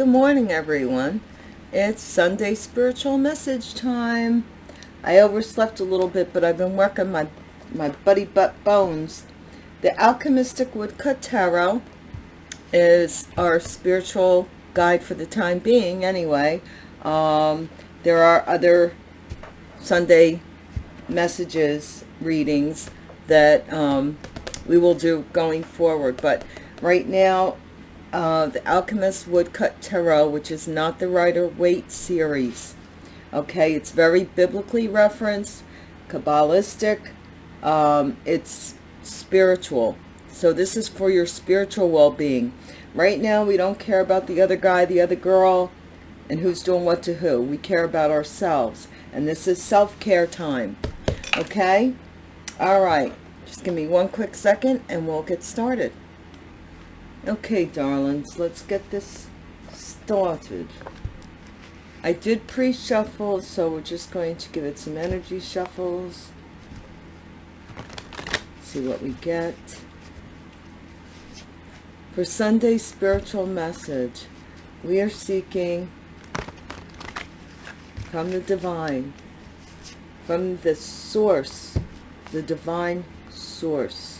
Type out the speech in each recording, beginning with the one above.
Good morning, everyone. It's Sunday spiritual message time. I overslept a little bit, but I've been working my, my buddy butt bones. The Alchemistic Woodcut Tarot is our spiritual guide for the time being, anyway. Um, there are other Sunday messages, readings that um, we will do going forward. But right now, uh, the Alchemist Woodcut Tarot, which is not the Rider-Waite series. Okay, it's very biblically referenced, Kabbalistic, um, it's spiritual. So this is for your spiritual well-being. Right now, we don't care about the other guy, the other girl, and who's doing what to who. We care about ourselves. And this is self-care time. Okay? All right. Just give me one quick second and we'll get started. Okay, darlings, let's get this started. I did pre-shuffle, so we're just going to give it some energy shuffles. See what we get. For Sunday's spiritual message, we are seeking from the divine, from the source, the divine source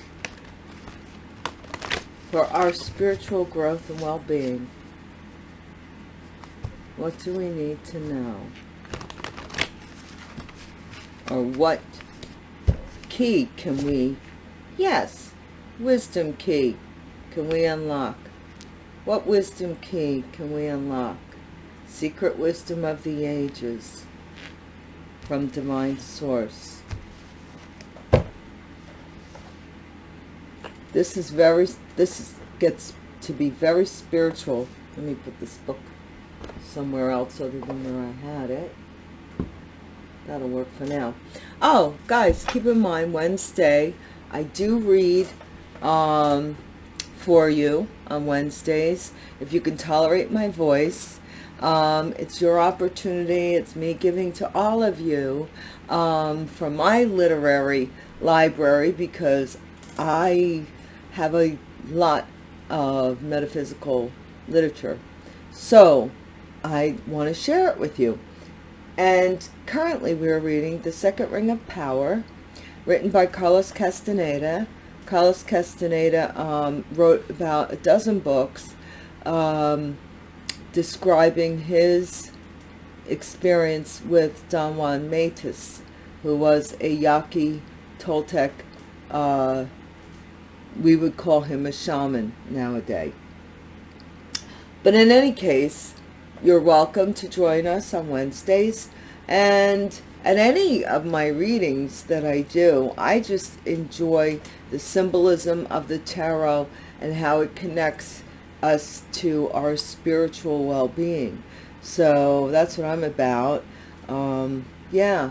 for our spiritual growth and well-being. What do we need to know? Or what key can we, yes, wisdom key can we unlock? What wisdom key can we unlock? Secret wisdom of the ages from divine source. This is very, this is, gets to be very spiritual. Let me put this book somewhere else other than where I had it. That'll work for now. Oh, guys, keep in mind, Wednesday, I do read um, for you on Wednesdays. If you can tolerate my voice, um, it's your opportunity. It's me giving to all of you um, from my literary library because I have a lot of metaphysical literature. So I want to share it with you. And currently we are reading The Second Ring of Power, written by Carlos Castaneda. Carlos Castaneda um, wrote about a dozen books um, describing his experience with Don Juan Matus, who was a Yaqui Toltec uh, we would call him a shaman nowadays. But in any case, you're welcome to join us on Wednesdays. And at any of my readings that I do, I just enjoy the symbolism of the tarot and how it connects us to our spiritual well-being. So that's what I'm about. Um, yeah.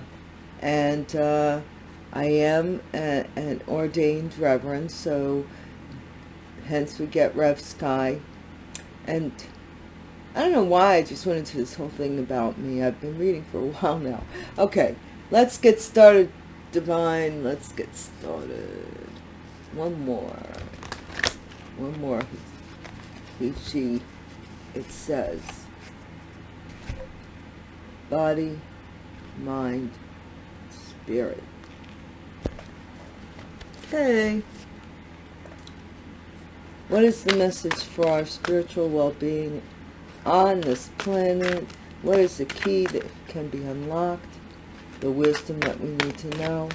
And uh, I am a, an ordained reverend, so hence we get Rev Sky. And I don't know why I just went into this whole thing about me. I've been reading for a while now. Okay, let's get started, Divine. Let's get started. One more. One more. He, she, it says. Body, mind, spirit. Okay. What is the message for our spiritual well-being on this planet? What is the key that can be unlocked? The wisdom that we need to know?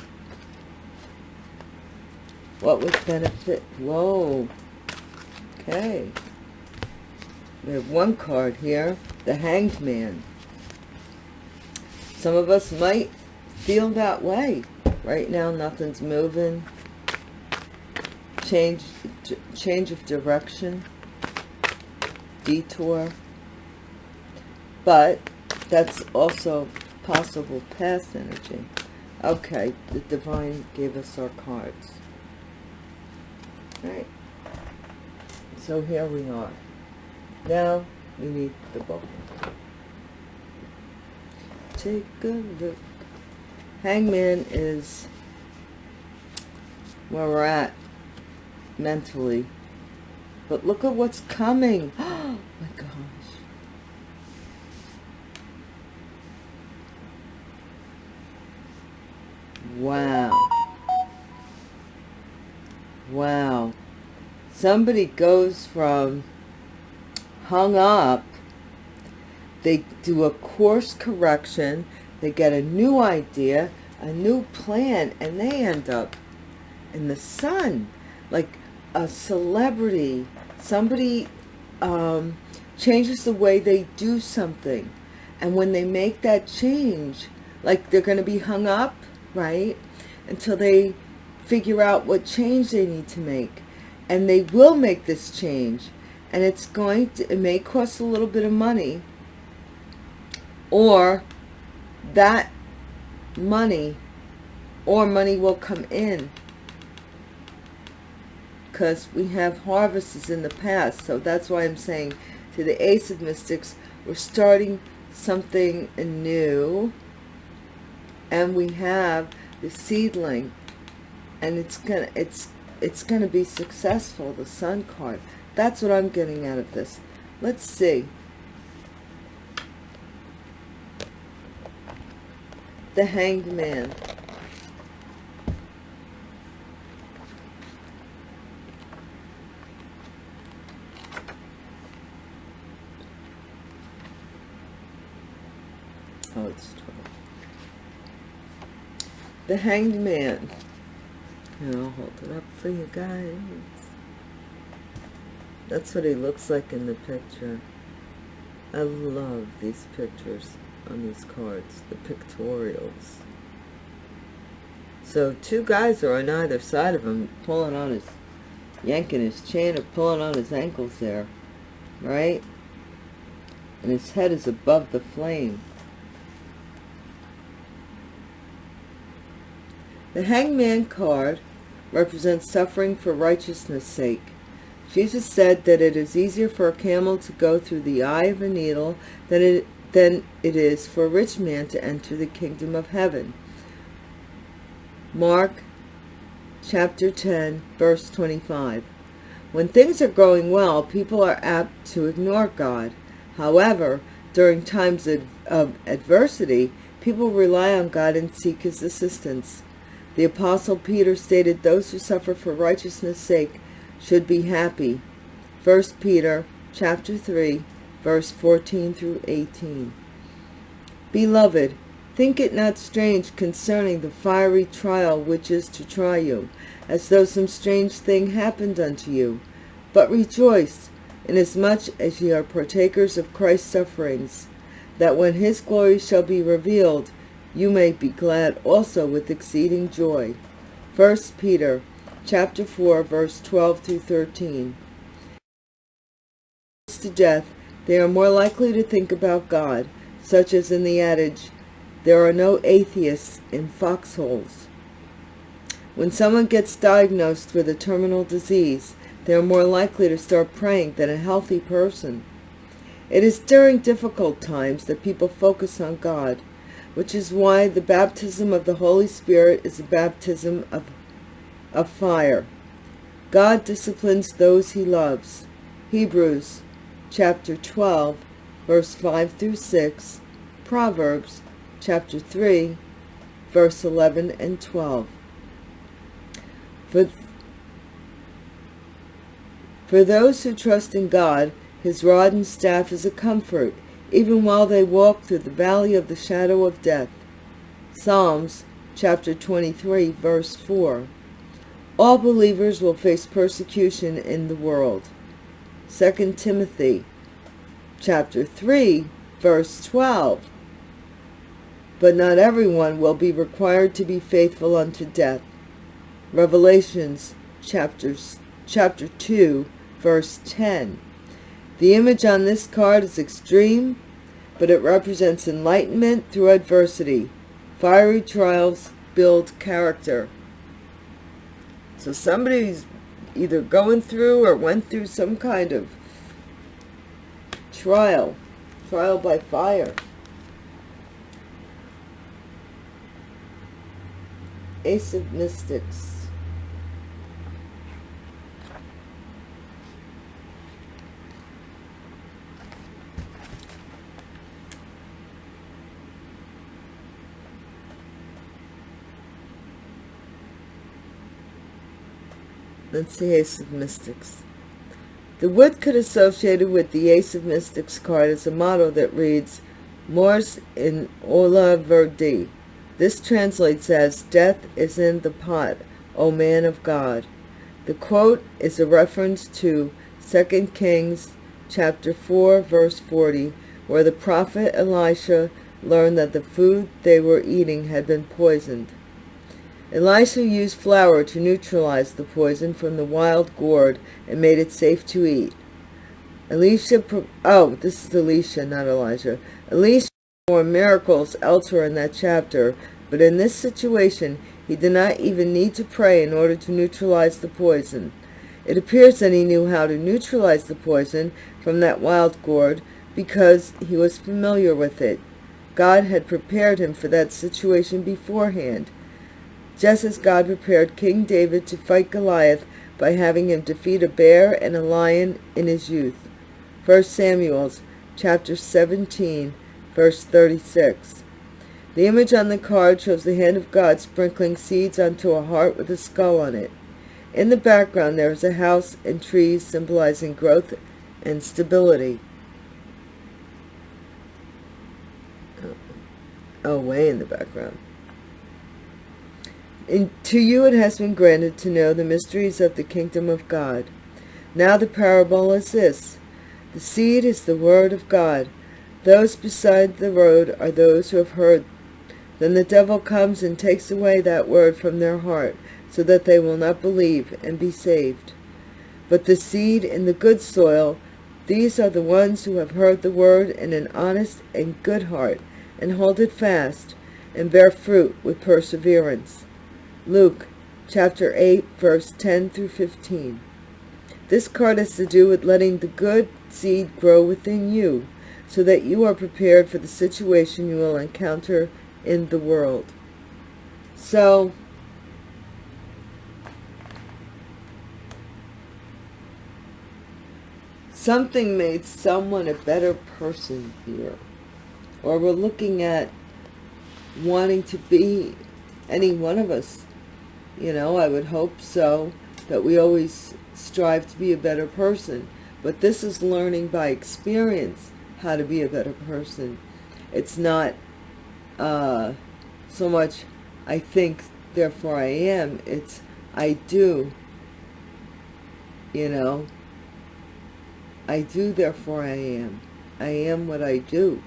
What would benefit? Whoa. Okay. We have one card here. The Hanged Man. Some of us might feel that way. Right now, nothing's moving change change of direction detour. But that's also possible past energy. Okay the divine gave us our cards. Right. So here we are. Now we need the book. Take a look. Hangman is where we're at mentally. But look at what's coming. Oh my gosh. Wow. Wow. Somebody goes from hung up, they do a course correction, they get a new idea, a new plan, and they end up in the sun. Like a celebrity. Somebody um, changes the way they do something. And when they make that change, like they're going to be hung up, right? Until they figure out what change they need to make. And they will make this change. And it's going to, it may cost a little bit of money. Or that money or money will come in because we have harvests in the past. So that's why I'm saying to the ace of mystics we're starting something new and we have the seedling. And it's gonna it's it's gonna be successful the sun card. That's what i'm getting out of this. Let's see. The hanged man oh it's 12 the hanged man and I'll hold it up for you guys. That's what he looks like in the picture. I love these pictures on these cards, the pictorials. So two guys are on either side of him, pulling on his, yanking his chain or pulling on his ankles there, right? And his head is above the flame. The hangman card represents suffering for righteousness' sake. Jesus said that it is easier for a camel to go through the eye of a needle than it, than it is for a rich man to enter the kingdom of heaven. Mark chapter 10, verse 25. When things are going well, people are apt to ignore God. However, during times of, of adversity, people rely on God and seek his assistance. The Apostle Peter stated those who suffer for righteousness' sake should be happy. 1 Peter chapter 3, verse 14 through 18. Beloved, think it not strange concerning the fiery trial which is to try you, as though some strange thing happened unto you. But rejoice, inasmuch as ye are partakers of Christ's sufferings, that when his glory shall be revealed, you may be glad also with exceeding joy. 1 Peter chapter 4, verse 12 through 13. To death, they are more likely to think about God, such as in the adage, there are no atheists in foxholes. When someone gets diagnosed with a terminal disease, they are more likely to start praying than a healthy person. It is during difficult times that people focus on God which is why the baptism of the Holy Spirit is a baptism of, of fire. God disciplines those he loves. Hebrews chapter 12, verse 5 through 6, Proverbs chapter 3, verse 11 and 12. For, for those who trust in God, his rod and staff is a comfort even while they walk through the valley of the shadow of death. Psalms chapter 23, verse 4. All believers will face persecution in the world. 2 Timothy chapter 3, verse 12. But not everyone will be required to be faithful unto death. Revelations chapters, chapter 2, verse 10. The image on this card is extreme, but it represents enlightenment through adversity. Fiery trials build character. So somebody's either going through or went through some kind of trial, trial by fire. Ace of Mystics. Let's see Ace of Mystics. The woodcut associated with the Ace of Mystics card is a motto that reads, Mors in olla vir Dei. This translates as, Death is in the pot, O man of God. The quote is a reference to 2 Kings chapter 4, verse 40, where the prophet Elisha learned that the food they were eating had been poisoned. Elisha used flour to neutralize the poison from the wild gourd and made it safe to eat. Elisha, oh, this is Elisha, not Elijah. Elisha performed miracles elsewhere in that chapter, but in this situation, he did not even need to pray in order to neutralize the poison. It appears that he knew how to neutralize the poison from that wild gourd because he was familiar with it. God had prepared him for that situation beforehand, just as God prepared King David to fight Goliath by having him defeat a bear and a lion in his youth. 1 Samuel chapter 17, verse 36. The image on the card shows the hand of God sprinkling seeds onto a heart with a skull on it. In the background there is a house and trees symbolizing growth and stability. Oh, way in the background. And to you it has been granted to know the mysteries of the kingdom of God. Now the parable is this. The seed is the word of God. Those beside the road are those who have heard. Then the devil comes and takes away that word from their heart, so that they will not believe and be saved. But the seed in the good soil, these are the ones who have heard the word in an honest and good heart, and hold it fast, and bear fruit with perseverance. Luke chapter 8, verse 10 through 15. This card has to do with letting the good seed grow within you, so that you are prepared for the situation you will encounter in the world. So, something made someone a better person here. Or we're looking at wanting to be any one of us you know, I would hope so, that we always strive to be a better person. But this is learning by experience how to be a better person. It's not uh, so much I think, therefore I am. It's I do, you know. I do, therefore I am. I am what I do.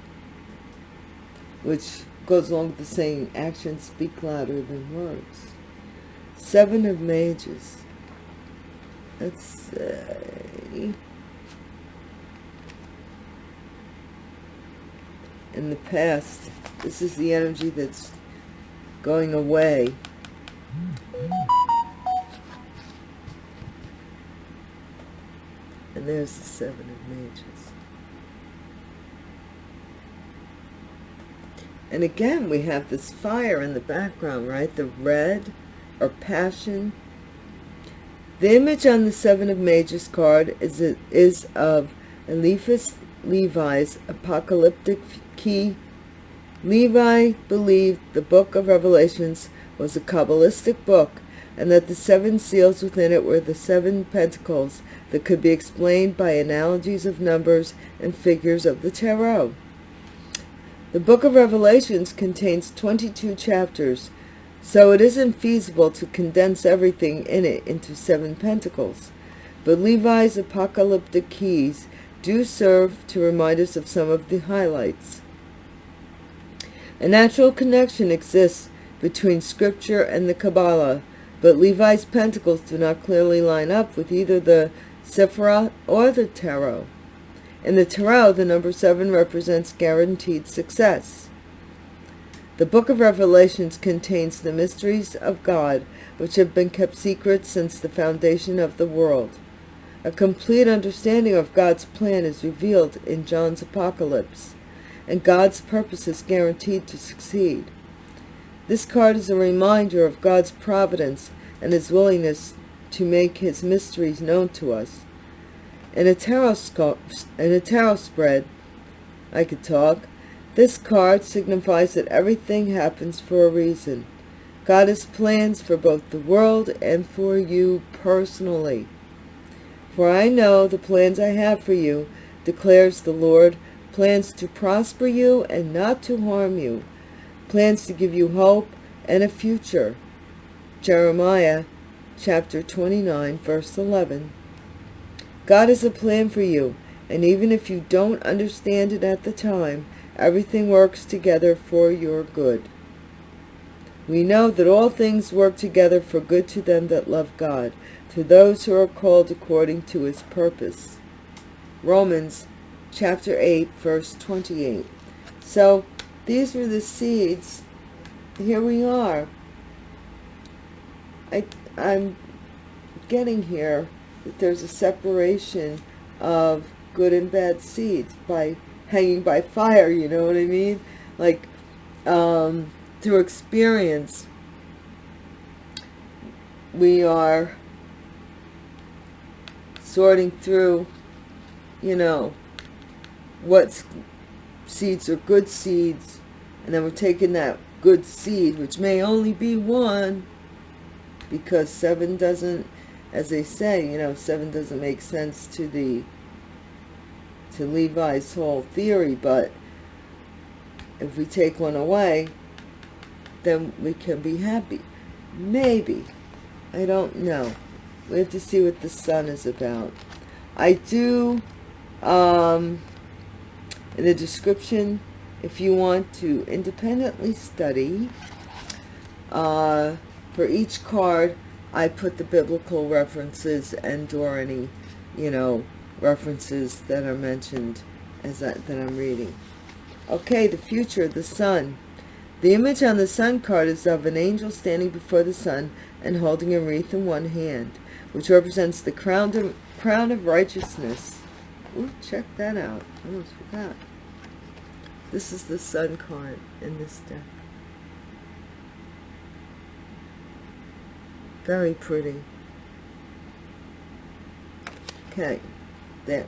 Which goes along with the saying, actions speak louder than words. Seven of Mages. Let's say... In the past, this is the energy that's going away. And there's the Seven of Mages. And again, we have this fire in the background, right? The red or passion. The image on the Seven of Mages card is, is of Eliphas Levi's apocalyptic key. Levi believed the book of Revelations was a Kabbalistic book and that the seven seals within it were the seven pentacles that could be explained by analogies of numbers and figures of the tarot. The book of Revelations contains 22 chapters, so it isn't feasible to condense everything in it into seven pentacles. But Levi's apocalyptic keys do serve to remind us of some of the highlights. A natural connection exists between scripture and the Kabbalah, but Levi's pentacles do not clearly line up with either the Sephirah or the Tarot. In the Tarot, the number seven represents guaranteed success. The book of Revelations contains the mysteries of God, which have been kept secret since the foundation of the world. A complete understanding of God's plan is revealed in John's Apocalypse, and God's purpose is guaranteed to succeed. This card is a reminder of God's providence and his willingness to make his mysteries known to us. In a tarot, in a tarot spread, I could talk, this card signifies that everything happens for a reason. God has plans for both the world and for you personally. For I know the plans I have for you, declares the Lord, plans to prosper you and not to harm you, plans to give you hope and a future. Jeremiah chapter 29, verse 11. God has a plan for you, and even if you don't understand it at the time, everything works together for your good. We know that all things work together for good to them that love God, to those who are called according to his purpose. Romans chapter 8, verse 28. So these were the seeds. Here we are. I, I'm getting here that there's a separation of good and bad seeds by hanging by fire, you know what I mean? Like, um, through experience, we are sorting through, you know, what seeds are good seeds, and then we're taking that good seed, which may only be one, because seven doesn't, as they say, you know, seven doesn't make sense to the, to Levi's whole theory, but if we take one away, then we can be happy. Maybe. I don't know. We have to see what the sun is about. I do, um, in the description, if you want to independently study, uh, for each card, I put the biblical references and or any, you know, references that are mentioned as I, that I'm reading. Okay, the future, of the sun. The image on the sun card is of an angel standing before the sun and holding a wreath in one hand, which represents the crown of, crown of righteousness. Ooh, check that out. I almost forgot. This is the sun card in this deck. Very pretty. Okay, there.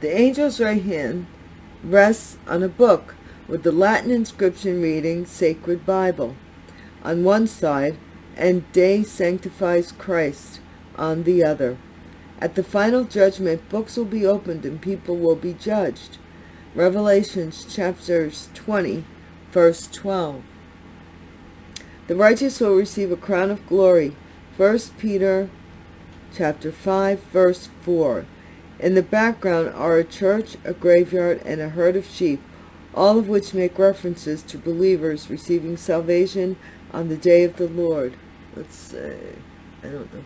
The angel's right hand rests on a book with the Latin inscription reading Sacred Bible on one side and Day Sanctifies Christ on the other. At the final judgment, books will be opened and people will be judged. Revelations chapters 20, verse 12. The righteous will receive a crown of glory. 1 Peter chapter 5, verse 4. In the background are a church, a graveyard, and a herd of sheep all of which make references to believers receiving salvation on the day of the Lord. Let's say, I don't know.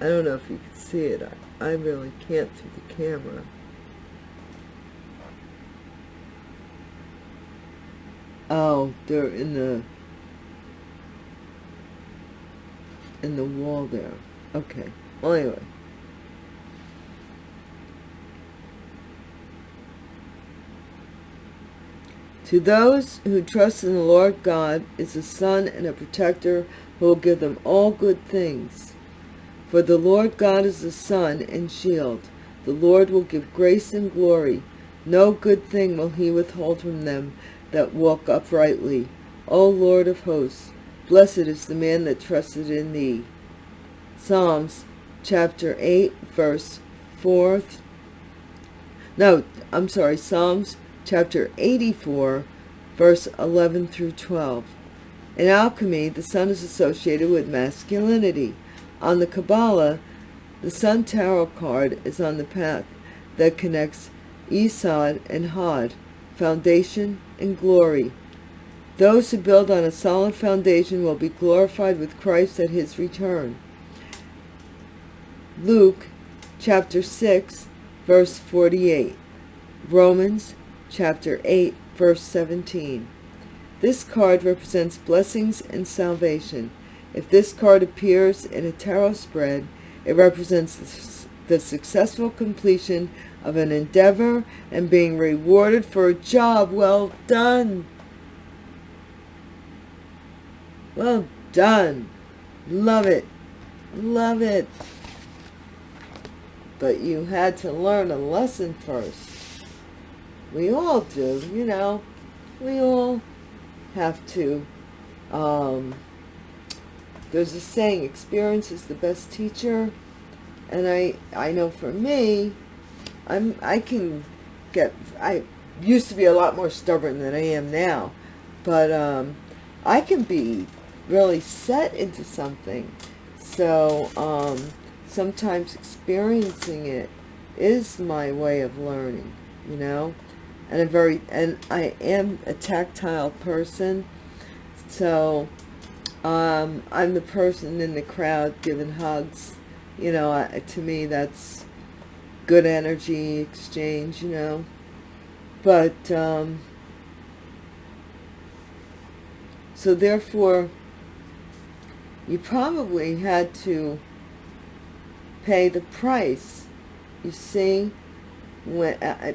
I don't know if you can see it. I, I really can't through the camera. Oh, they're in the in the wall there. Okay. Well, anyway. To those who trust in the Lord God is a son and a protector who will give them all good things. For the Lord God is a sun and shield. The Lord will give grace and glory. No good thing will he withhold from them that walk uprightly. O Lord of hosts, blessed is the man that trusted in thee. Psalms chapter 8, verse 4. No, I'm sorry, Psalms chapter 84, verse 11 through 12. In alchemy, the sun is associated with masculinity. On the Kabbalah, the Sun Tarot card is on the path that connects Yesod and Hod, foundation and glory. Those who build on a solid foundation will be glorified with Christ at his return. Luke chapter 6, verse 48. Romans chapter 8, verse 17. This card represents blessings and salvation. If this card appears in a tarot spread, it represents the successful completion of an endeavor and being rewarded for a job well done. Well done. Love it. Love it. But you had to learn a lesson first. We all do, you know. We all have to um, there's a saying, experience is the best teacher. And I, I know for me, I'm, I can get, I used to be a lot more stubborn than I am now. But um, I can be really set into something. So um, sometimes experiencing it is my way of learning, you know. And a very, and I am a tactile person. So um, I'm the person in the crowd giving hugs. You know, I, to me, that's good energy exchange, you know. But, um, so therefore, you probably had to pay the price. You see, when uh,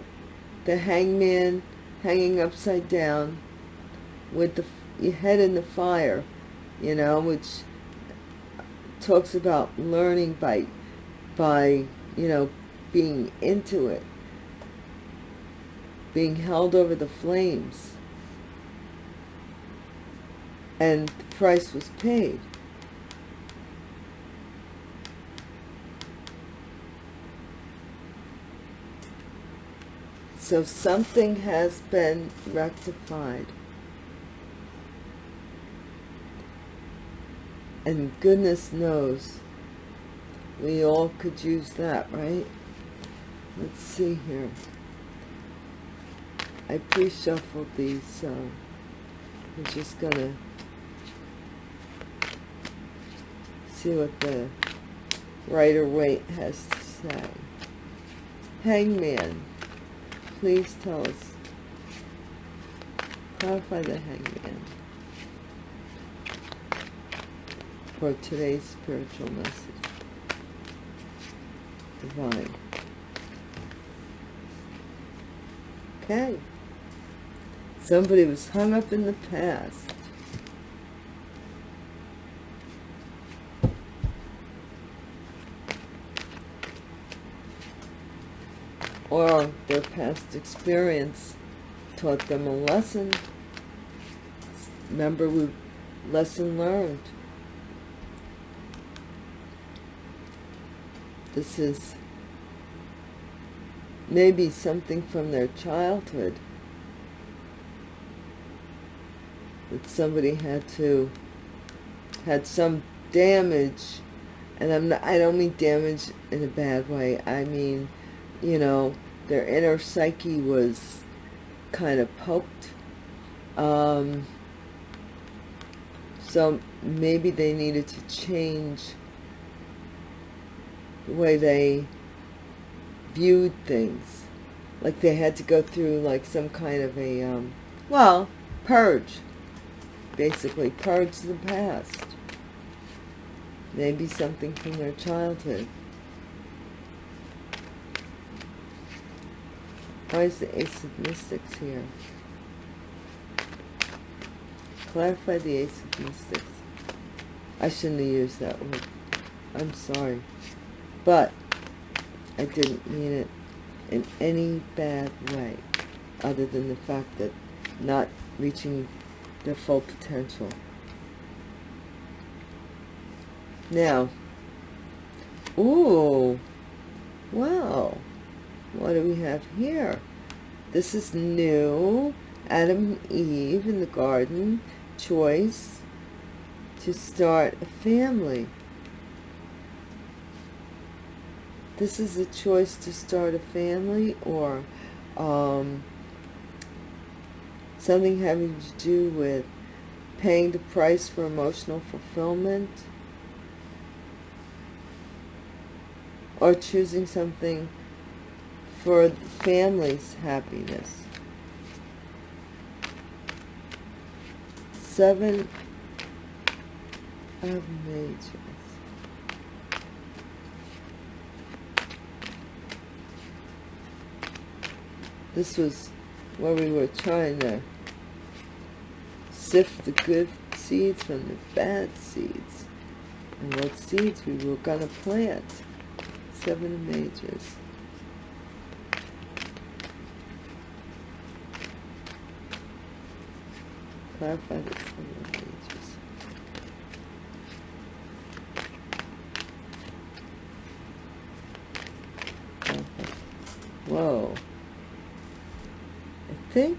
the hangman hanging upside down with the your head in the fire you know, which talks about learning by, by, you know, being into it, being held over the flames. And the price was paid. So something has been rectified. And goodness knows, we all could use that, right? Let's see here. I pre-shuffled these, so I'm just gonna see what the Rider-Waite has to say. Hangman, please tell us. Clarify the hangman. for today's spiritual message. Divine. Okay. Somebody was hung up in the past. Or their past experience taught them a lesson. Remember, we lesson learned. This is maybe something from their childhood that somebody had to had some damage and I'm not, I don't mean damage in a bad way I mean you know their inner psyche was kind of poked um, so maybe they needed to change the way they viewed things. Like they had to go through like some kind of a, um, well, purge. Basically, purge the past. Maybe something from their childhood. Why is the Ace of Mystics here? Clarify the Ace of Mystics. I shouldn't have used that word. I'm sorry. But I didn't mean it in any bad way other than the fact that not reaching their full potential. Now, ooh, wow, what do we have here? This is new, Adam and Eve in the garden, choice to start a family. this is a choice to start a family or um, something having to do with paying the price for emotional fulfillment or choosing something for family's happiness. Seven of Mages. This was where we were trying to sift the good seeds from the bad seeds. And what seeds we were going to plant. Seven of Mages. clarify this Whoa. I think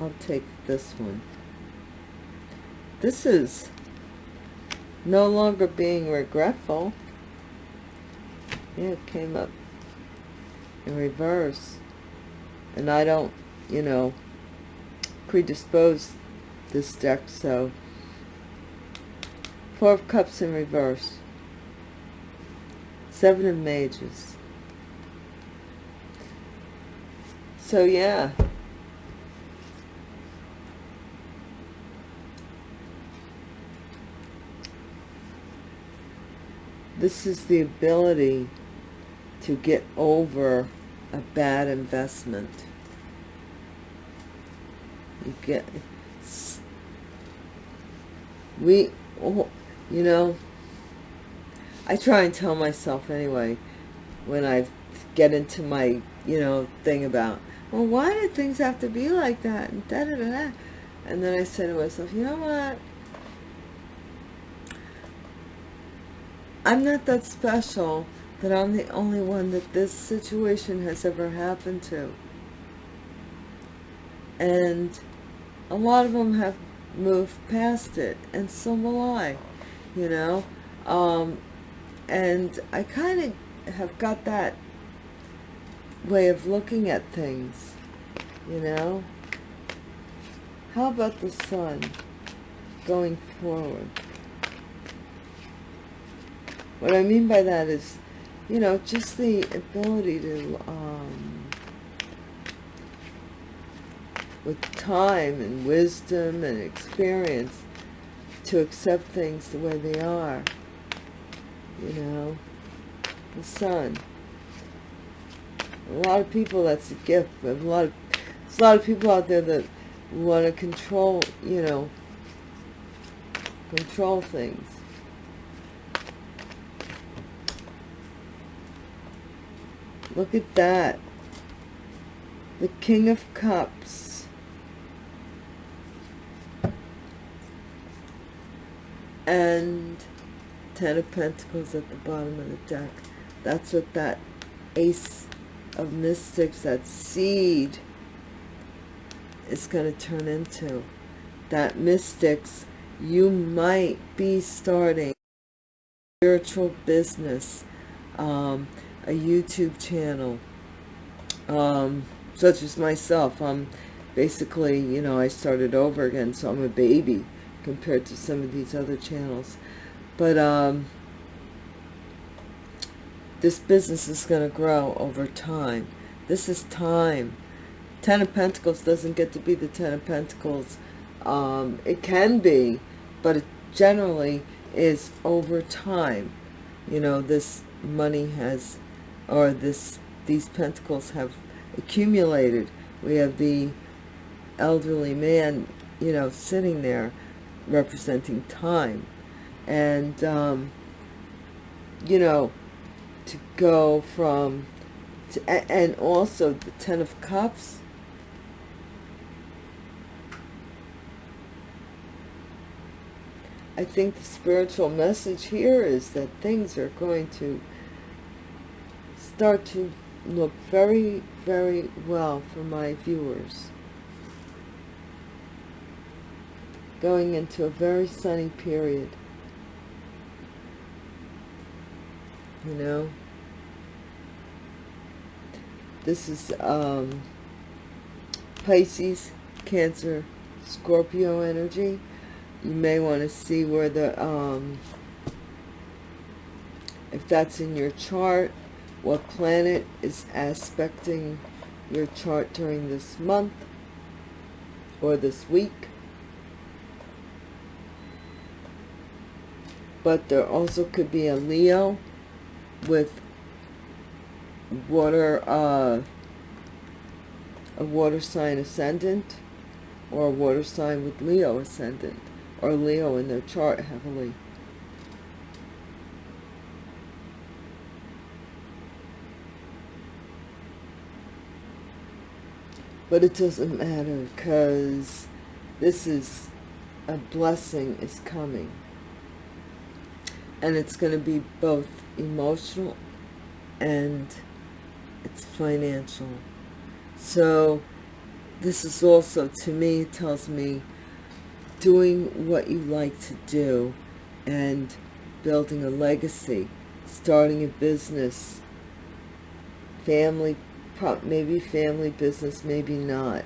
I'll take this one. This is no longer being regretful. Yeah, it came up in reverse. And I don't, you know, predispose this deck, so Four of Cups in reverse. Seven of Mages. So, yeah. This is the ability to get over a bad investment. Get, we, oh, you know, I try and tell myself anyway, when I get into my, you know, thing about, well, why did things have to be like that? And da da da da. And then I say to myself, you know what? I'm not that special that I'm the only one that this situation has ever happened to. And a lot of them have moved past it, and so will I, you know. Um, and I kind of have got that way of looking at things, you know. How about the sun going forward? What I mean by that is you know, just the ability to, um, with time and wisdom and experience, to accept things the way they are. You know, the sun. A lot of people, that's a gift. A lot of, there's a lot of people out there that want to control, you know, control things Look at that. The King of Cups. And Ten of Pentacles at the bottom of the deck. That's what that Ace of Mystics, that seed, is going to turn into. That Mystics, you might be starting spiritual business. Um, a YouTube channel, um, such as myself. I'm basically, you know, I started over again, so I'm a baby compared to some of these other channels. But um, this business is going to grow over time. This is time. Ten of Pentacles doesn't get to be the Ten of Pentacles. Um, it can be, but it generally is over time. You know, this money has or this these pentacles have accumulated. We have the elderly man, you know, sitting there representing time. And, um, you know, to go from, to, and also the Ten of Cups, I think the spiritual message here is that things are going to start to look very, very well for my viewers. Going into a very sunny period. You know? This is um, Pisces, Cancer, Scorpio energy. You may want to see where the, um, if that's in your chart, what planet is aspecting your chart during this month or this week. But there also could be a Leo with water, uh, a water sign ascendant or a water sign with Leo ascendant or Leo in their chart heavily. But it doesn't matter because this is a blessing is coming. And it's going to be both emotional and it's financial. So this is also, to me, tells me doing what you like to do and building a legacy, starting a business, family, maybe family business, maybe not.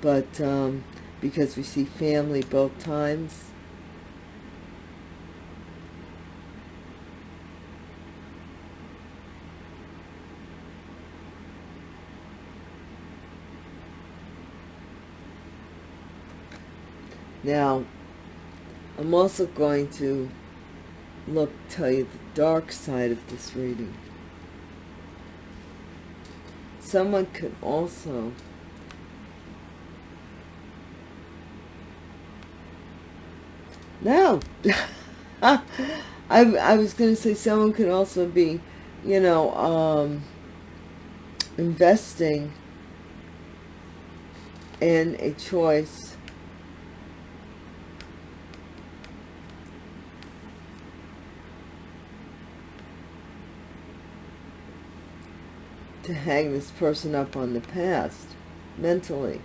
But um, because we see family both times, Now, I'm also going to look, tell you the dark side of this reading. Someone could also No. I, I was going to say someone could also be, you know, um, investing in a choice to hang this person up on the past mentally.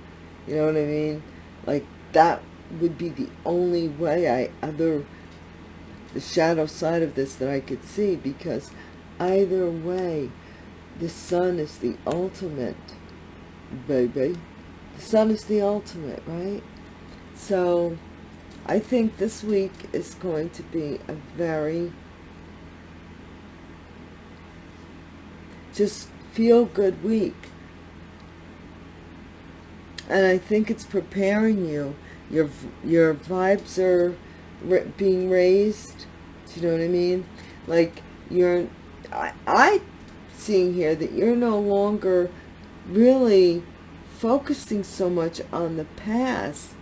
You know what I mean? Like that would be the only way I other the shadow side of this that I could see because either way the sun is the ultimate baby the sun is the ultimate right so I think this week is going to be a very just feel good week. And I think it's preparing you. Your, your vibes are being raised. Do you know what I mean? Like you're, I, I seeing here that you're no longer really focusing so much on the past.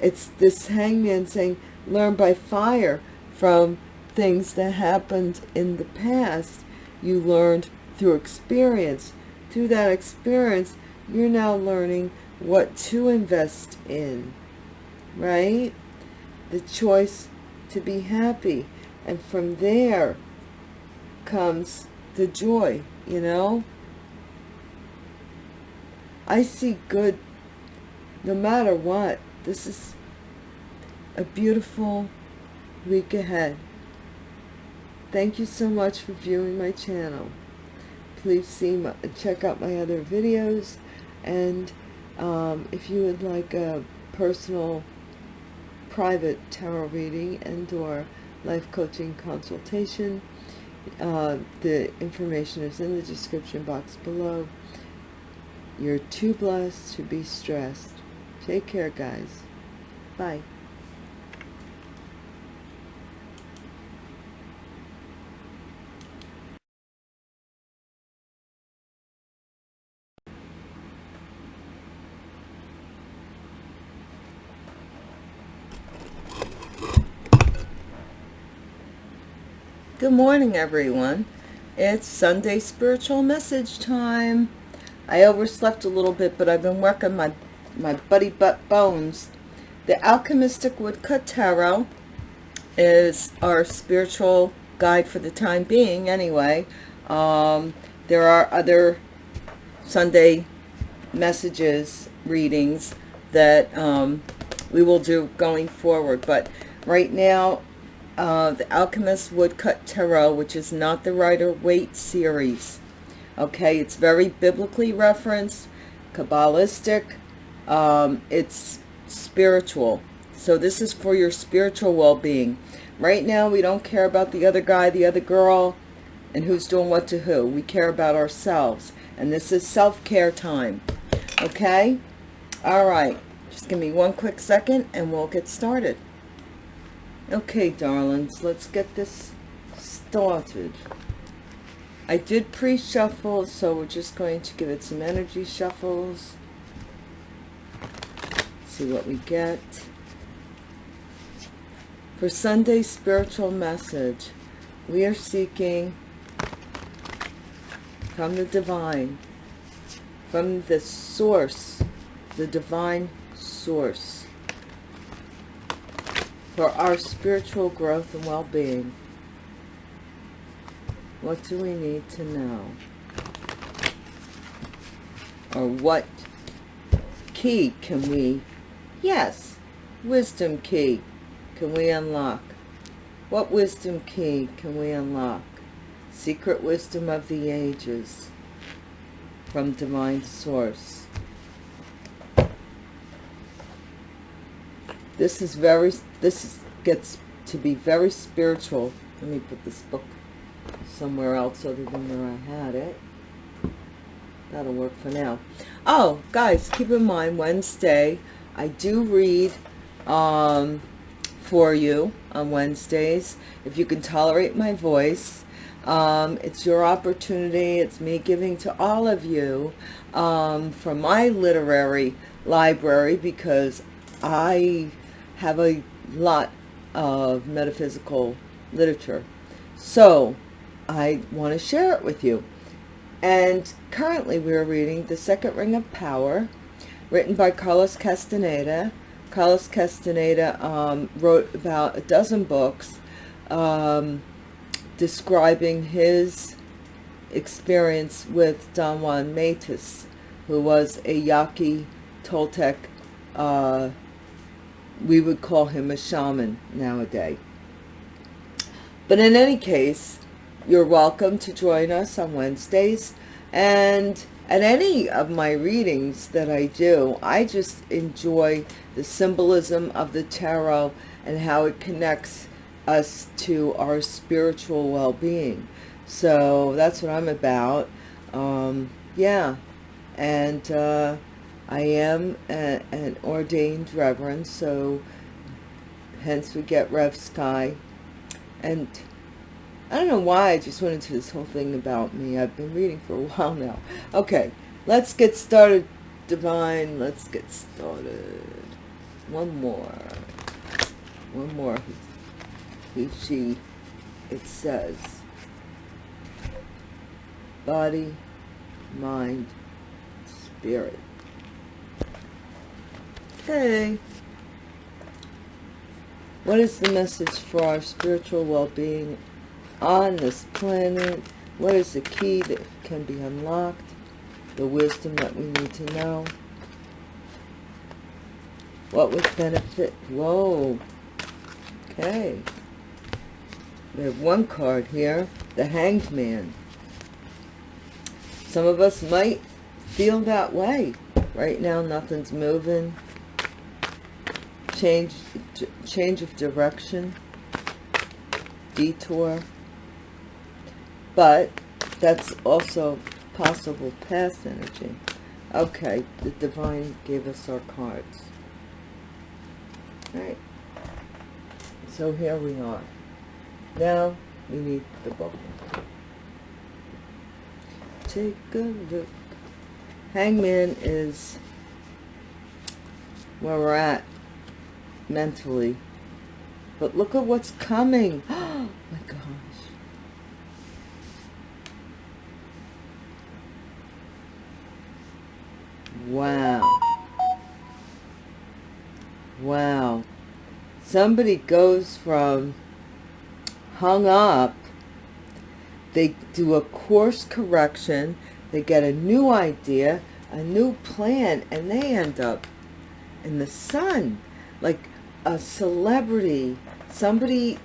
It's this hangman saying, learn by fire from things that happened in the past. You learned through experience. Through that experience, you're now learning what to invest in, right? The choice to be happy. And from there comes the joy, you know? I see good no matter what. This is a beautiful week ahead. Thank you so much for viewing my channel please see my, check out my other videos. And um, if you would like a personal private tarot reading and or life coaching consultation uh, the information is in the description box below. You're too blessed to be stressed. Take care guys. Bye Good morning, everyone. It's Sunday spiritual message time. I overslept a little bit, but I've been working my, my buddy butt bones. The Alchemistic Woodcut Tarot is our spiritual guide for the time being, anyway. Um, there are other Sunday messages, readings that um, we will do going forward. But right now, uh, the Alchemist Woodcut Tarot, which is not the Rider-Waite series. Okay, it's very biblically referenced, Kabbalistic, um, it's spiritual. So this is for your spiritual well-being. Right now, we don't care about the other guy, the other girl, and who's doing what to who. We care about ourselves. And this is self-care time. Okay? All right. Just give me one quick second and we'll get started. Okay, darlings, let's get this started. I did pre-shuffle, so we're just going to give it some energy shuffles. See what we get. For Sunday's spiritual message, we are seeking from the divine, from the source, the divine source for our spiritual growth and well-being. What do we need to know? or what key can we, yes, wisdom key can we unlock? What wisdom key can we unlock? Secret wisdom of the ages from divine source. This is very, this is, gets to be very spiritual. Let me put this book somewhere else other than where I had it. That'll work for now. Oh, guys, keep in mind, Wednesday, I do read um, for you on Wednesdays. If you can tolerate my voice, um, it's your opportunity. It's me giving to all of you um, from my literary library because I have a lot of metaphysical literature. So I want to share it with you. And currently we are reading The Second Ring of Power, written by Carlos Castaneda. Carlos Castaneda um, wrote about a dozen books um, describing his experience with Don Juan Matus, who was a Yaqui Toltec, uh, we would call him a shaman nowadays. But in any case, you're welcome to join us on Wednesdays. And at any of my readings that I do, I just enjoy the symbolism of the tarot and how it connects us to our spiritual well-being. So that's what I'm about. Um, yeah. And uh, I am a, an ordained reverend, so hence we get Rev Sky. And I don't know why I just went into this whole thing about me. I've been reading for a while now. Okay, let's get started, Divine. Let's get started. One more. One more. He, she, it says, body, mind, spirit. Okay. What is the message for our spiritual well-being on this planet? What is the key that can be unlocked? The wisdom that we need to know? What would benefit? Whoa. Okay. We have one card here. The Hanged Man. Some of us might feel that way. Right now, nothing's moving. Change, change of direction. Detour but that's also possible past energy. Okay, the divine gave us our cards. All right. So here we are. Now we need the book. Take a look. Hangman is where we're at mentally. But look at what's coming. Oh my gosh. Wow. Wow. Somebody goes from hung up, they do a course correction, they get a new idea, a new plan, and they end up in the sun. Like a celebrity. Somebody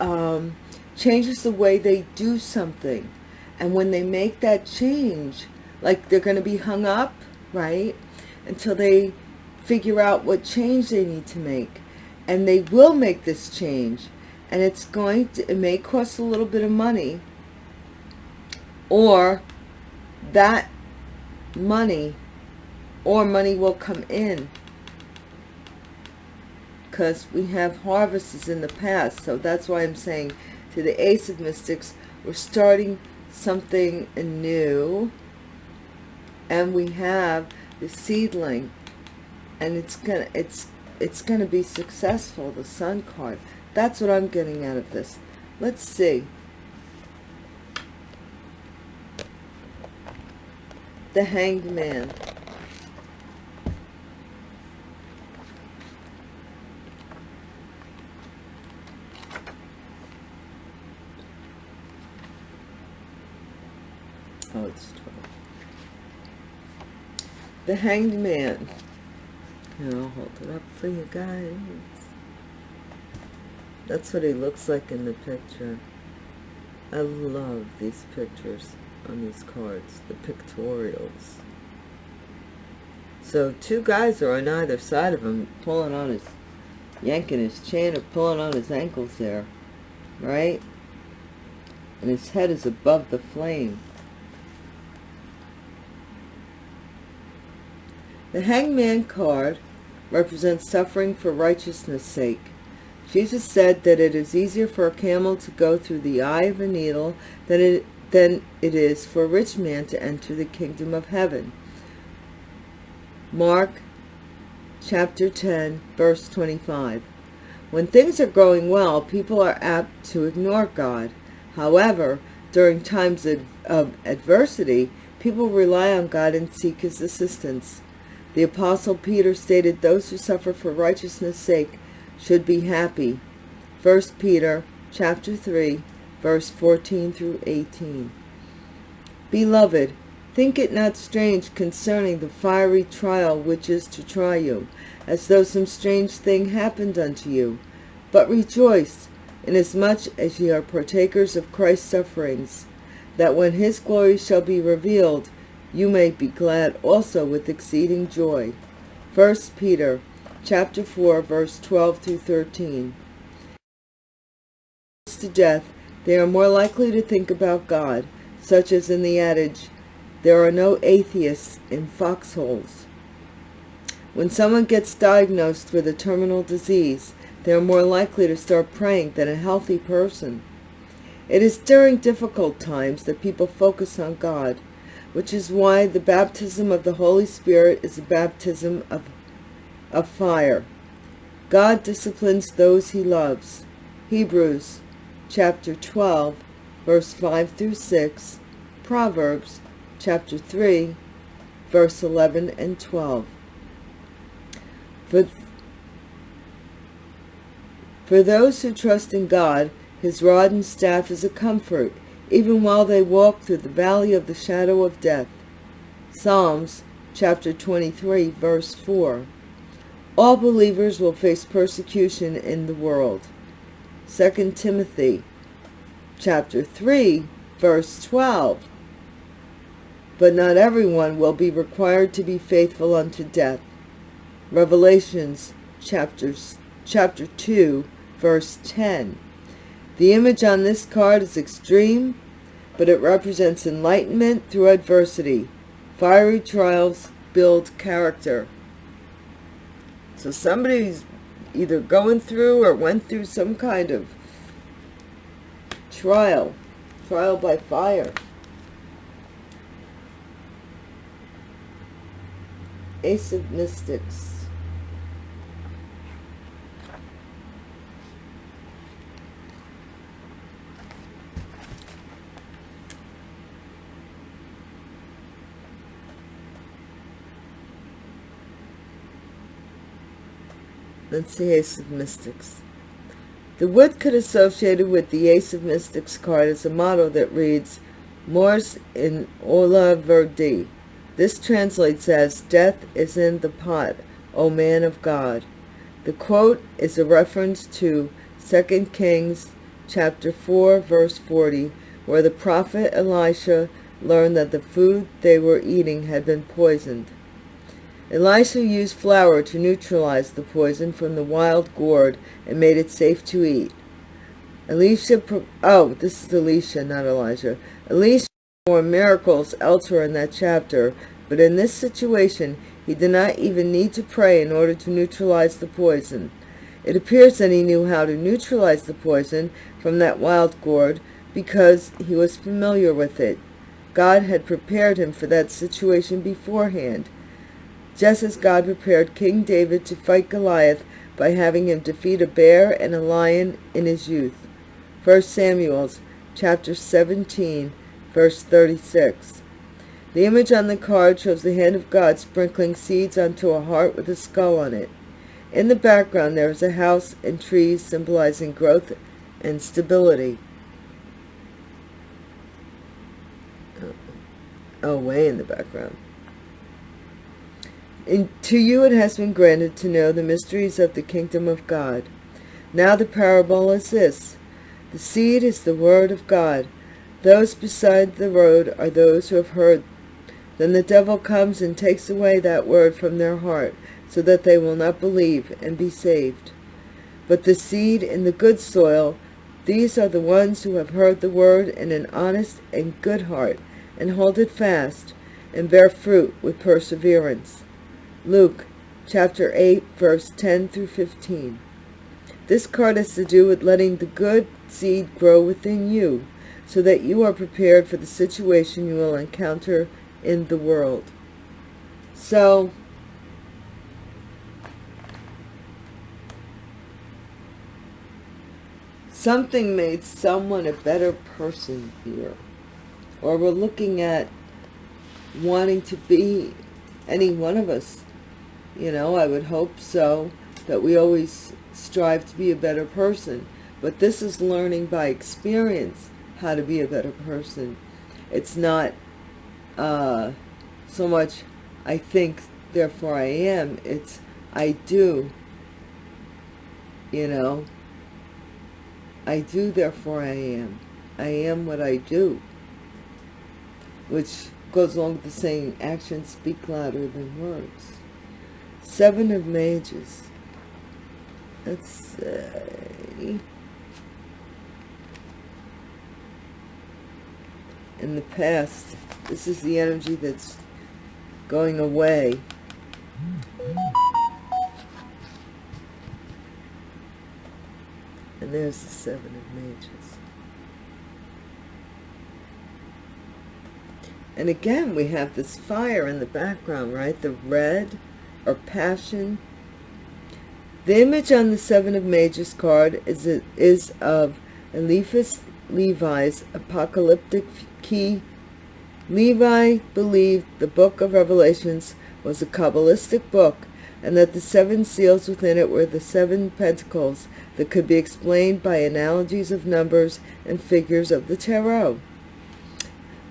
um, changes the way they do something. And when they make that change, like they're going to be hung up right? Until they figure out what change they need to make. And they will make this change. And it's going to, it may cost a little bit of money. Or that money or money will come in because we have harvests in the past. So that's why I'm saying to the Ace of Mystics, we're starting something new and we have the seedling. And it's gonna it's it's gonna be successful the sun card. That's what i'm getting out of this. Let's see. The hanged man oh it's 12 The Hanged Man. I'll hold it up for you guys. That's what he looks like in the picture. I love these pictures on these cards, the pictorials. So two guys are on either side of him, pulling on his, yanking his chain or pulling on his ankles there, right? And his head is above the flame. The hangman card represents suffering for righteousness' sake. Jesus said that it is easier for a camel to go through the eye of a needle than it, than it is for a rich man to enter the kingdom of heaven. Mark chapter 10, verse 25. When things are going well, people are apt to ignore God. However, during times of, of adversity, people rely on God and seek his assistance. The Apostle Peter stated those who suffer for righteousness' sake should be happy. 1 Peter chapter 3, verse 14 through 18. Beloved, think it not strange concerning the fiery trial which is to try you, as though some strange thing happened unto you. But rejoice, inasmuch as ye are partakers of Christ's sufferings, that when his glory shall be revealed, you may be glad also with exceeding joy. 1 Peter chapter 4, verse 12 through 13. To death, they are more likely to think about God, such as in the adage, there are no atheists in foxholes. When someone gets diagnosed with a terminal disease, they are more likely to start praying than a healthy person. It is during difficult times that people focus on God, which is why the baptism of the Holy Spirit is a baptism of, of fire. God disciplines those he loves. Hebrews chapter 12, verse 5 through 6, Proverbs chapter 3, verse 11 and 12. For, for those who trust in God, his rod and staff is a comfort, even while they walk through the valley of the shadow of death. Psalms chapter 23, verse 4. All believers will face persecution in the world. 2 Timothy chapter 3, verse 12. But not everyone will be required to be faithful unto death. Revelations chapters, chapter 2, verse 10. The image on this card is extreme, but it represents enlightenment through adversity. Fiery trials build character. So somebody's either going through or went through some kind of trial, trial by fire. Ace of Mystics. That's the Ace of Mystics. The woodcut associated with the Ace of Mystics card is a motto that reads, Mors in olla vir Dei. This translates as, Death is in the pot, O man of God. The quote is a reference to 2 Kings chapter 4, verse 40, where the prophet Elisha learned that the food they were eating had been poisoned. Elisha used flour to neutralize the poison from the wild gourd and made it safe to eat. Elisha, oh, this is Elisha, not Elijah. Elisha performed miracles elsewhere in that chapter, but in this situation, he did not even need to pray in order to neutralize the poison. It appears that he knew how to neutralize the poison from that wild gourd because he was familiar with it. God had prepared him for that situation beforehand just as God prepared King David to fight Goliath by having him defeat a bear and a lion in his youth. 1 Samuel chapter 17, verse 36. The image on the card shows the hand of God sprinkling seeds onto a heart with a skull on it. In the background there is a house and trees symbolizing growth and stability. Oh, oh way in the background. In, to you it has been granted to know the mysteries of the kingdom of God. Now the parable is this. The seed is the word of God. Those beside the road are those who have heard. Then the devil comes and takes away that word from their heart, so that they will not believe and be saved. But the seed in the good soil, these are the ones who have heard the word in an honest and good heart, and hold it fast, and bear fruit with perseverance. Luke chapter 8, verse 10 through 15. This card has to do with letting the good seed grow within you, so that you are prepared for the situation you will encounter in the world. So, something made someone a better person here. Or we're looking at wanting to be any one of us. You know, I would hope so, that we always strive to be a better person. But this is learning by experience how to be a better person. It's not uh, so much I think, therefore I am. It's I do, you know, I do, therefore I am. I am what I do. Which goes along with the saying, actions speak louder than words. Seven of Mages. Let's say... In the past, this is the energy that's going away. And there's the Seven of Mages. And again, we have this fire in the background, right? The red or passion. The image on the Seven of Mages card is, is of Eliphas Levi's apocalyptic key. Levi believed the book of Revelations was a Kabbalistic book and that the seven seals within it were the seven pentacles that could be explained by analogies of numbers and figures of the tarot.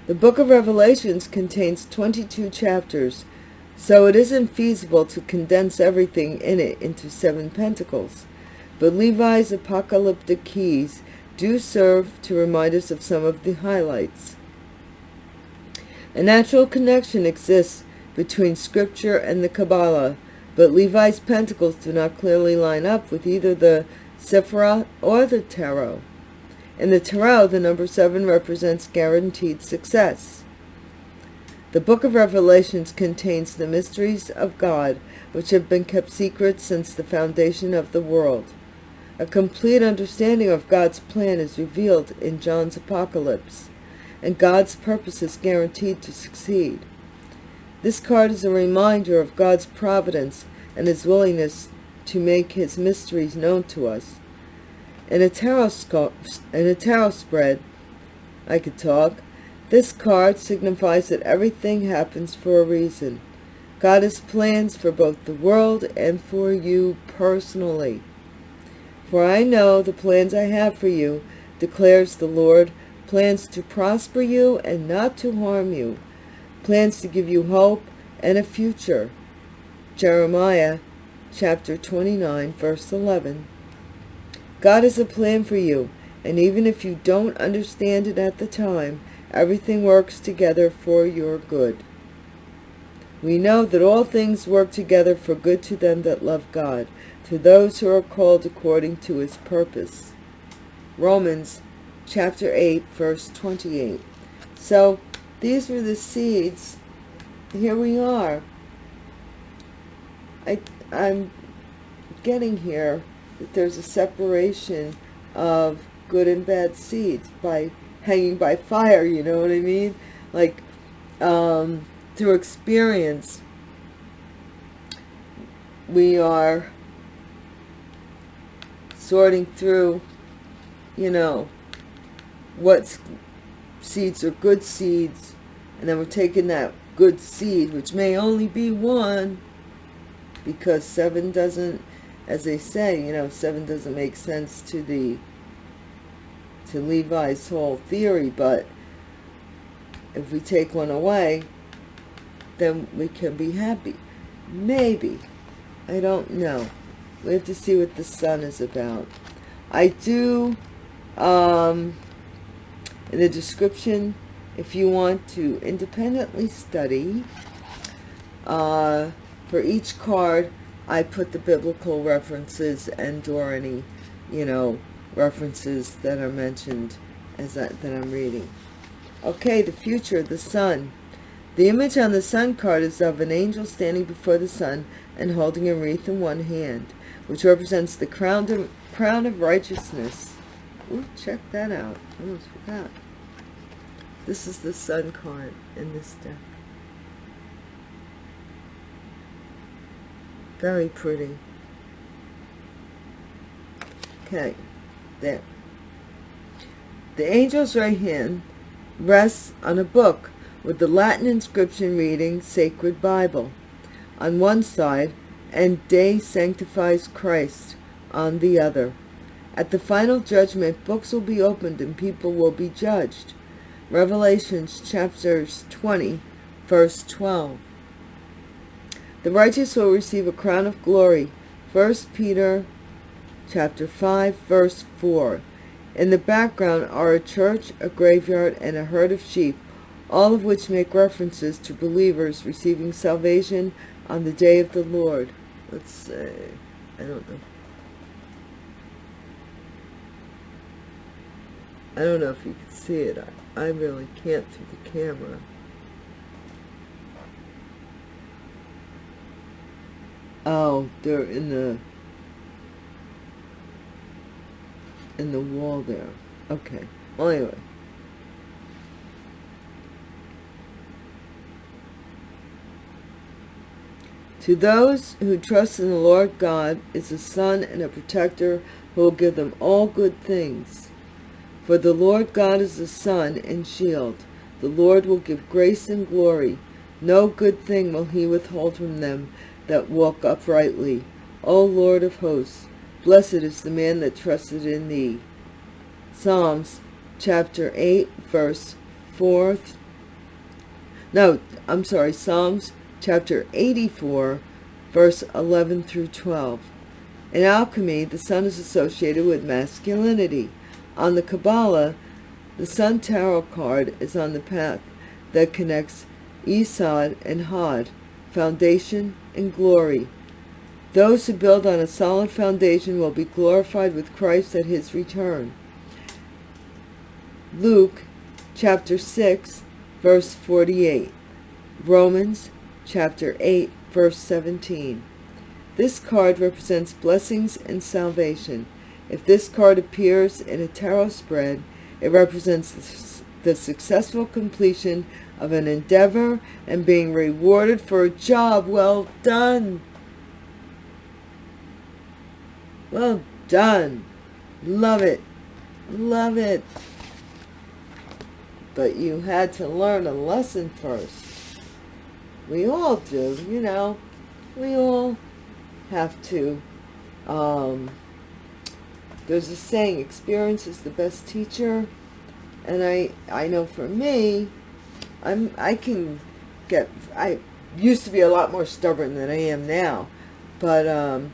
The book of Revelations contains 22 chapters, so it isn't feasible to condense everything in it into seven pentacles. But Levi's apocalyptic keys do serve to remind us of some of the highlights. A natural connection exists between Scripture and the Kabbalah, but Levi's pentacles do not clearly line up with either the Sephirah or the Tarot. In the Tarot, the number 7 represents guaranteed success. The book of Revelations contains the mysteries of God, which have been kept secret since the foundation of the world. A complete understanding of God's plan is revealed in John's Apocalypse, and God's purpose is guaranteed to succeed. This card is a reminder of God's providence and his willingness to make his mysteries known to us. In a tarot, in a tarot spread, I could talk, this card signifies that everything happens for a reason. God has plans for both the world and for you personally. For I know the plans I have for you, declares the Lord, plans to prosper you and not to harm you, plans to give you hope and a future. Jeremiah chapter 29, verse 11. God has a plan for you, and even if you don't understand it at the time, everything works together for your good. We know that all things work together for good to them that love God, to those who are called according to his purpose. Romans chapter 8, verse 28. So these were the seeds. Here we are. I, I'm getting here that there's a separation of good and bad seeds by hanging by fire, you know what I mean? Like, um, through experience, we are sorting through, you know, what seeds are good seeds, and then we're taking that good seed, which may only be one, because seven doesn't, as they say, you know, seven doesn't make sense to the, to Levi's whole theory, but if we take one away, then we can be happy. maybe. I don't know. We have to see what the sun is about. I do um, in the description if you want to independently study uh, for each card I put the biblical references and or any you know references that are mentioned as that, that I'm reading. Okay the future the sun. The image on the sun card is of an angel standing before the sun and holding a wreath in one hand which represents the crown of, crown of righteousness. Ooh, check that out. I almost forgot. This is the sun card in this deck. Very pretty. Okay, there. The angel's right hand rests on a book with the Latin inscription reading Sacred Bible on one side and Day Sanctifies Christ on the other. At the final judgment, books will be opened and people will be judged. Revelations chapters 20, verse 12. The righteous will receive a crown of glory. 1 Peter chapter 5, verse 4. In the background are a church, a graveyard, and a herd of sheep, all of which make references to believers receiving salvation on the day of the Lord. Let's say, I don't know. I don't know if you can see it. I really can't through the camera. Oh, they're in the in the wall there. Okay. Well, anyway. To those who trust in the Lord God is a son and a protector who will give them all good things. For the Lord God is a sun and shield. The Lord will give grace and glory. No good thing will he withhold from them that walk uprightly. O Lord of hosts, blessed is the man that trusted in thee. Psalms chapter 8, verse 4. No, I'm sorry, Psalms chapter 84, verse 11 through 12. In alchemy, the sun is associated with masculinity. On the Kabbalah, the Sun Tarot card is on the path that connects Yesod and Hod, foundation and glory. Those who build on a solid foundation will be glorified with Christ at his return. Luke chapter 6, verse 48. Romans chapter 8, verse 17. This card represents blessings and salvation. If this card appears in a tarot spread, it represents the successful completion of an endeavor and being rewarded for a job well done. Well done. Love it. Love it. But you had to learn a lesson first. We all do, you know. We all have to um, there's a saying experience is the best teacher and i i know for me i'm i can get i used to be a lot more stubborn than i am now but um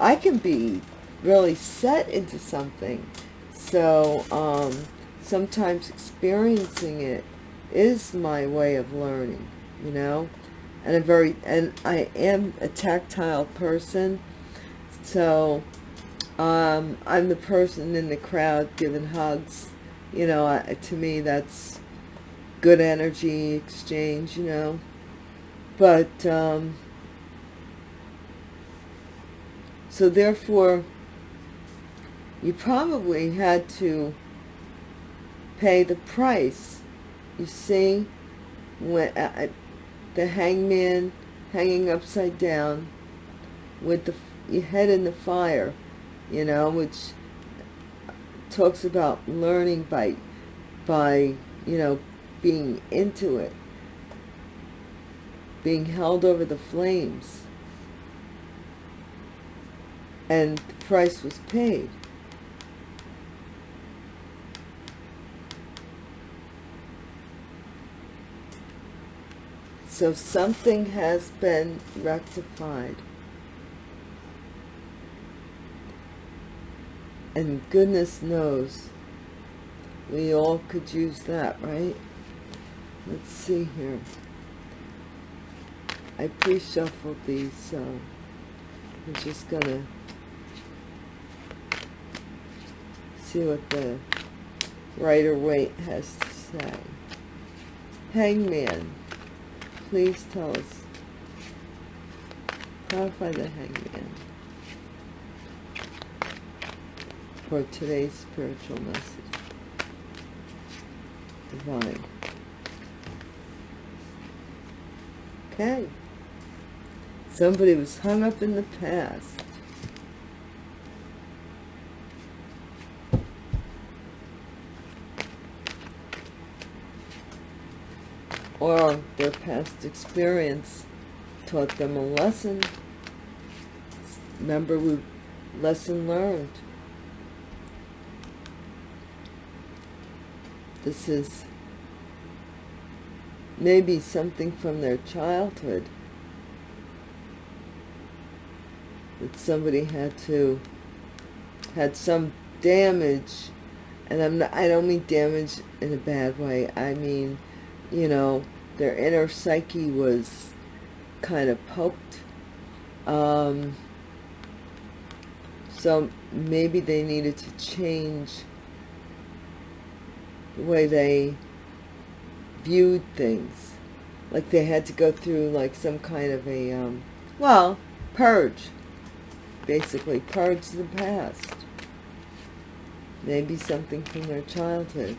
i can be really set into something so um sometimes experiencing it is my way of learning you know and a very and i am a tactile person so um, I'm the person in the crowd giving hugs. You know, I, to me, that's good energy exchange, you know. But, um, so therefore, you probably had to pay the price. You see, when uh, the hangman hanging upside down with the your head in the fire you know, which talks about learning by, by, you know, being into it, being held over the flames. And the price was paid. So something has been rectified. And goodness knows, we all could use that, right? Let's see here. I pre-shuffled these, so I'm just gonna see what the Rider Waite has to say. Hangman, please tell us. Clarify the hangman for today's spiritual message. Divine. Okay. Somebody was hung up in the past. Or their past experience taught them a lesson. Remember, we lesson learned. This is maybe something from their childhood that somebody had to had some damage and I'm not, I don't mean damage in a bad way I mean you know their inner psyche was kind of poked. Um, so maybe they needed to change the way they viewed things. Like they had to go through like some kind of a um, well purge. Basically purge the past. Maybe something from their childhood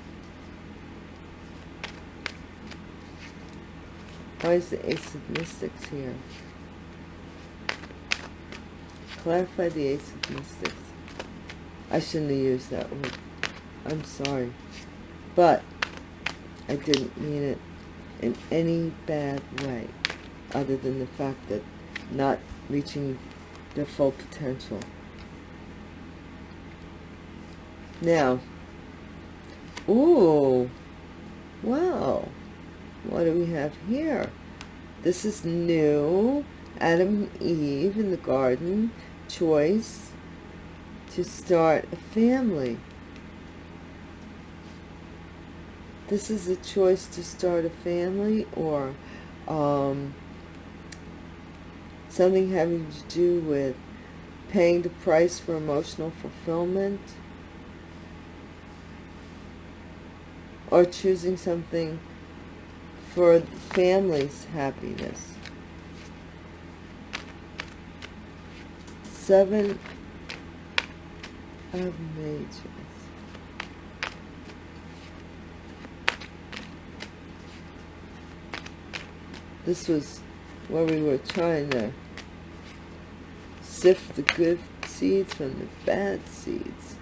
why is the ace of mystics here? Clarify the ace of mystics. I shouldn't have used that word I'm sorry. But I didn't mean it in any bad way other than the fact that not reaching their full potential. Now, ooh, wow, what do we have here? This is new, Adam and Eve in the garden, choice to start a family. this is a choice to start a family or um, something having to do with paying the price for emotional fulfillment or choosing something for family's happiness. Seven of Mages. This was where we were trying to sift the good seeds from the bad seeds.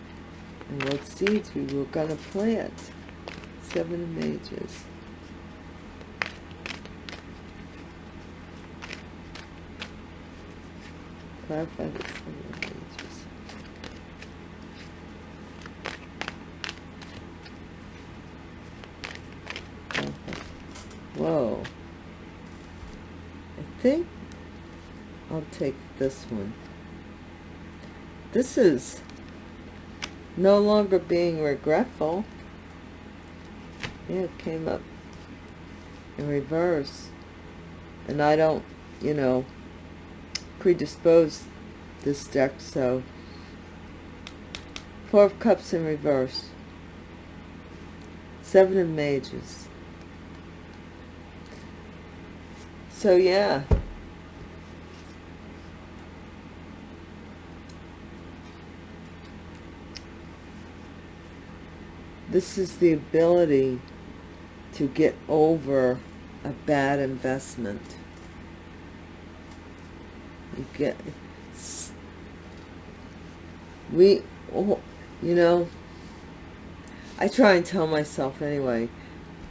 And what seeds we were going to plant. Seven of Mages. Whoa I think I'll take this one. This is no longer being regretful. Yeah, it came up in reverse. And I don't, you know, predispose this deck, so Four of Cups in reverse. Seven of Mages. So yeah. This is the ability to get over a bad investment. Get, we, oh, you know, I try and tell myself anyway,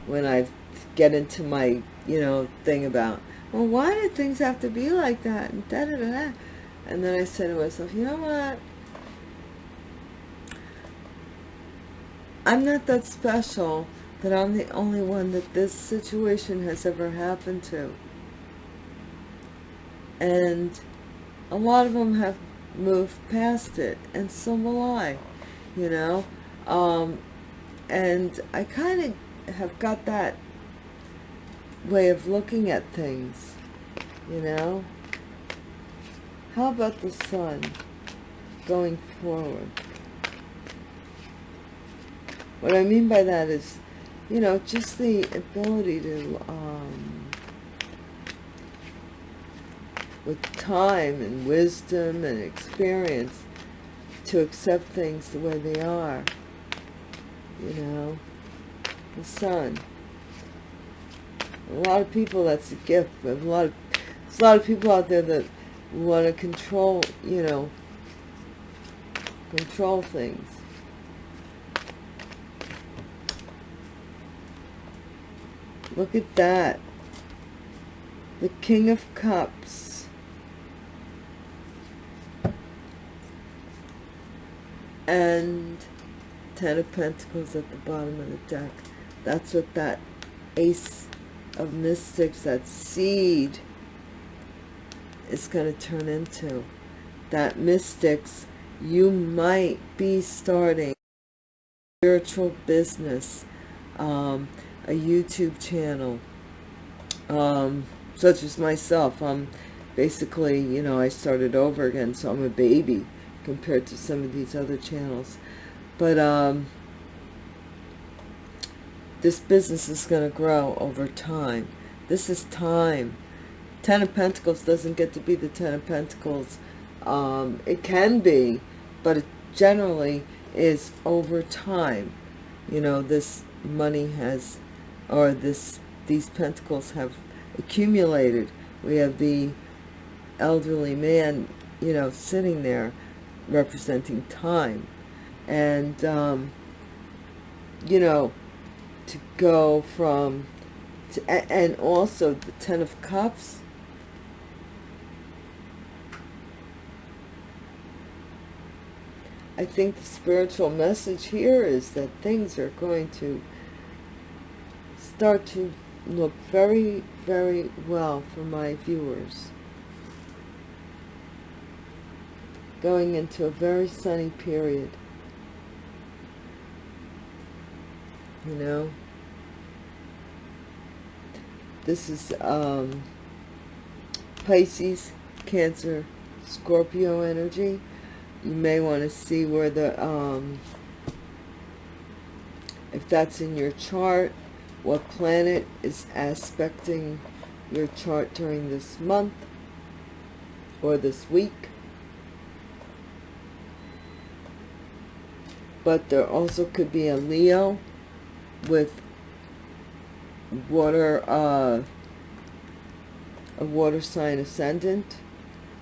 when I get into my, you know, thing about, well, why did things have to be like that? And da da da da. And then I said to myself, you know what? I'm not that special that I'm the only one that this situation has ever happened to. and a lot of them have moved past it and so will I you know? Um, and I kind of have got that way of looking at things you know? How about the sun going forward? What I mean by that is you know just the ability to um, with time and wisdom and experience to accept things the way they are you know? The sun. A lot of people that's a gift a lot of there's a lot of people out there that want to control you know control things. Look at that. The king of cups and ten of pentacles at the bottom of the deck. That's what that ace of mystics that seed is going to turn into. That mystics you might be starting spiritual business um, a youtube channel um, such as myself. I'm basically you know i started over again so i'm a baby compared to some of these other channels but um, this business is going to grow over time. This is time. Ten of Pentacles doesn't get to be the Ten of Pentacles. Um, it can be, but it generally is over time. You know, this money has, or this these pentacles have accumulated. We have the elderly man, you know, sitting there representing time. And um, you know to go from to, and also the ten of cups. I think the spiritual message here is that things are going to start to look very very well for my viewers going into a very sunny period. You know? This is um, Pisces Cancer Scorpio energy. You may want to see where the um, if that's in your chart what planet is aspecting your chart during this month or this week but there also could be a Leo with water, uh, a water sign ascendant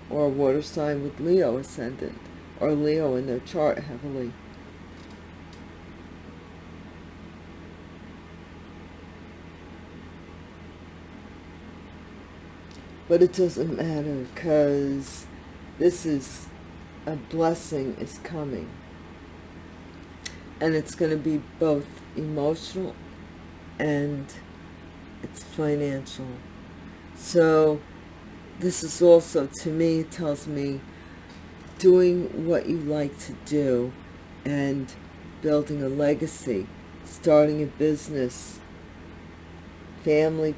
or a water sign with Leo ascendant or Leo in their chart heavily. But it doesn't matter because this is a blessing is coming. And it's going to be both emotional and it's financial. So this is also to me it tells me doing what you like to do and building a legacy starting a business. Family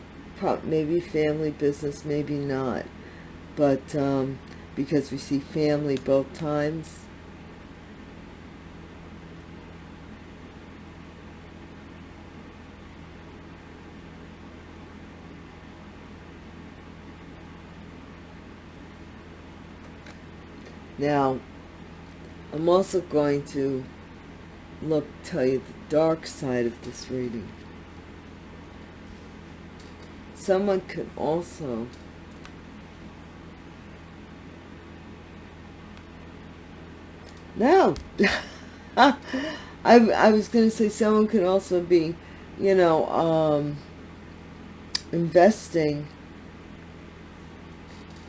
maybe family business maybe not. But um, because we see family both times Now, I'm also going to look, tell you the dark side of this reading. Someone could also No, I, I was going to say someone could also be, you know, um, investing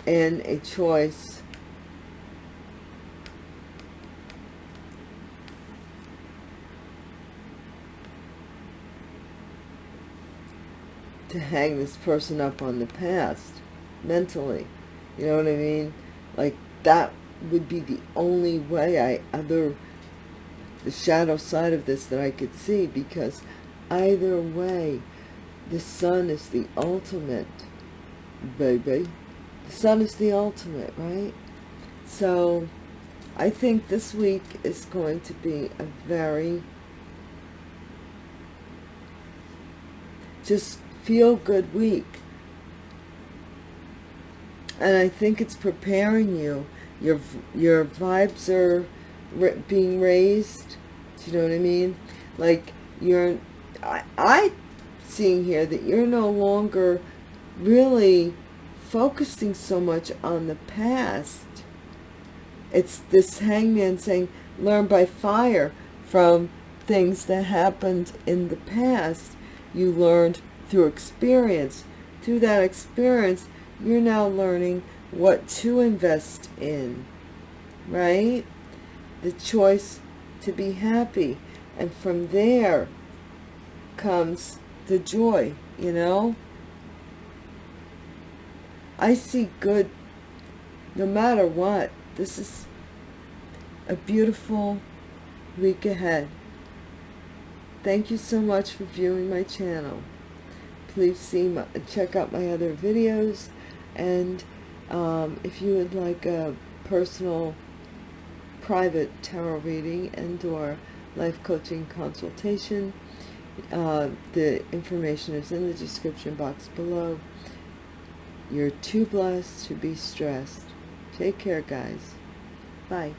in a choice to hang this person up on the past mentally. You know what I mean? Like that would be the only way I other the shadow side of this that I could see because either way the sun is the ultimate baby. The sun is the ultimate right? So I think this week is going to be a very just feel good week. And I think it's preparing you. Your your vibes are being raised. Do you know what I mean? Like you're I, I seeing here that you're no longer really focusing so much on the past. It's this hangman saying learn by fire from things that happened in the past. You learned through experience. Through that experience you're now learning what to invest in right? The choice to be happy. And from there comes the joy you know? I see good no matter what. This is a beautiful week ahead. Thank you so much for viewing my channel please see my, check out my other videos. And um, if you would like a personal private tarot reading and or life coaching consultation uh, the information is in the description box below. You're too blessed to be stressed. Take care guys. Bye